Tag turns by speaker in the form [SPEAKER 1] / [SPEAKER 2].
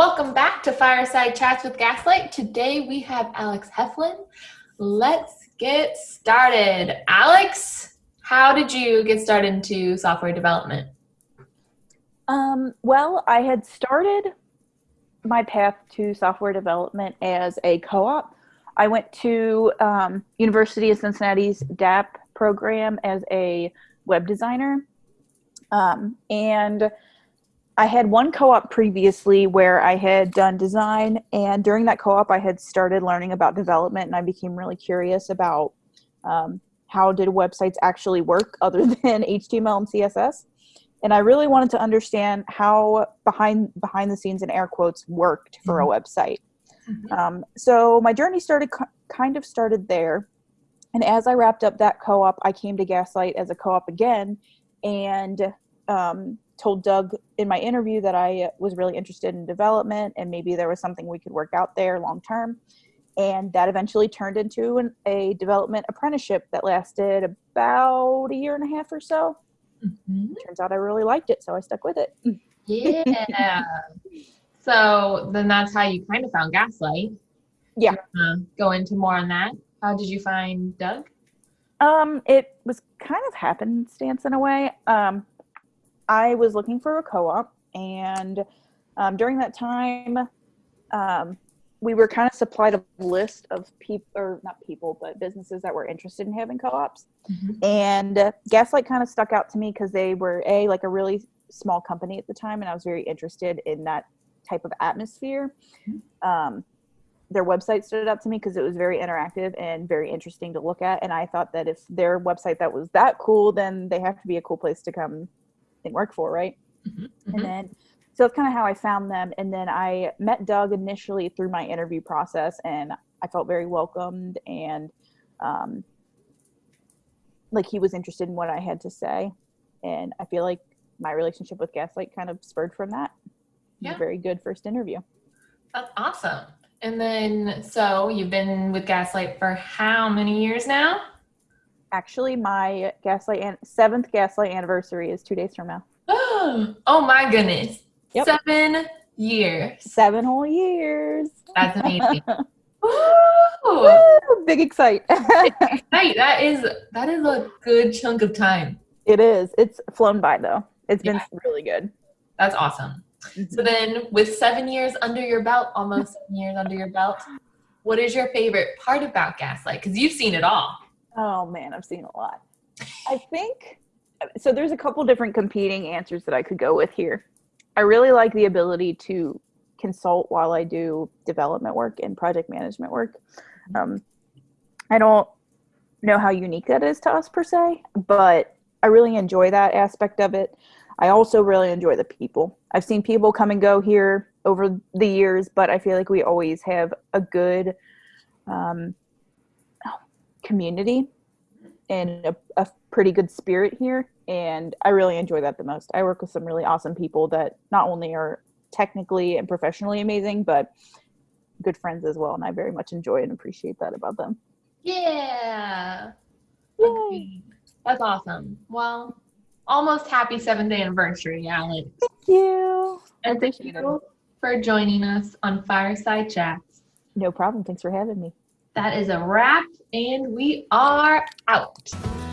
[SPEAKER 1] Welcome back to Fireside Chats with Gaslight. Today we have Alex Heflin. Let's get started. Alex, how did you get started into software development?
[SPEAKER 2] Um, well, I had started my path to software development as a co-op. I went to um, University of Cincinnati's DAAP program as a web designer. Um, and I had one co-op previously where I had done design and during that co-op I had started learning about development and I became really curious about um, how did websites actually work other than HTML and CSS. And I really wanted to understand how behind behind the scenes and air quotes worked for mm -hmm. a mm-hmm. website. Mm -hmm. um, so my journey started kind of started there. And as I wrapped up that co-op, I came to Gaslight as a co-op again and um, told Doug in my interview that I was really interested in development and maybe there was something we could work out there long term. And that eventually turned into an, a development apprenticeship that lasted about a year and a half or so. Mm-hmm. Turns out I really liked it, so I stuck with it.
[SPEAKER 1] Yeah. so then that's how you kind of found Gaslight.
[SPEAKER 2] Yeah.
[SPEAKER 1] Uh, go into more on that. How did you find Doug?
[SPEAKER 2] Um, it was kind of happenstance in a way. Um, I was looking for a co-op and um, during that time, um, we were kind of supplied a list of people, or not people, but businesses that were interested in having co-ops. Mm-hmm. And uh, Gaslight kind of stuck out to me because they were a like a really small company at the time, and I was very interested in that type of atmosphere. Mm-hmm. Um, their website stood out to me because it was very interactive and very interesting to look at. And I thought that if their website that was that cool, then they have to be a cool place to come and work for, right? Mm-hmm. And mm-hmm. then, so that's kind of how I found them. And then I met Doug initially through my interview process, and I felt very welcomed and um, like he was interested in what I had to say. And I feel like my relationship with Gaslight kind of spurred from that. Yeah. very good first interview.
[SPEAKER 1] That's awesome. And then, so you've been with Gaslight for how many years now?
[SPEAKER 2] Actually, my gaslight an- seventh gaslight anniversary is two days from now.
[SPEAKER 1] oh my goodness! Yep. Seven years.
[SPEAKER 2] Seven whole years.
[SPEAKER 1] That's amazing.
[SPEAKER 2] Woo! Big excite.
[SPEAKER 1] excite. That is that is a good chunk of time.
[SPEAKER 2] It is. It's flown by though. It's been really good.
[SPEAKER 1] That's awesome. Mm-hmm. So then, with seven years under your belt, almost seven years under your belt, what is your favorite part about Gaslight? Because you've seen it all.
[SPEAKER 2] Oh man, I've seen a lot. I think so. There's a couple different competing answers that I could go with here. I really like the ability to consult while I do development work and project management work. Um, I don't know how unique that is to us per se, but I really enjoy that aspect of it. I also really enjoy the people. I've seen people come and go here over the years, but I feel like we always have a good um, community and a, a pretty good spirit here and i really enjoy that the most. I work with some really awesome people that not only are technically and professionally amazing but good friends as well and i very much enjoy and appreciate that about them.
[SPEAKER 1] Yeah. Yay. that's awesome. Well almost happy seventh anniversary alex.
[SPEAKER 2] Thank you.
[SPEAKER 1] And thank you for joining us on fireside chats.
[SPEAKER 2] No problem. Thanks for having me
[SPEAKER 1] that is a wrap, and we are out.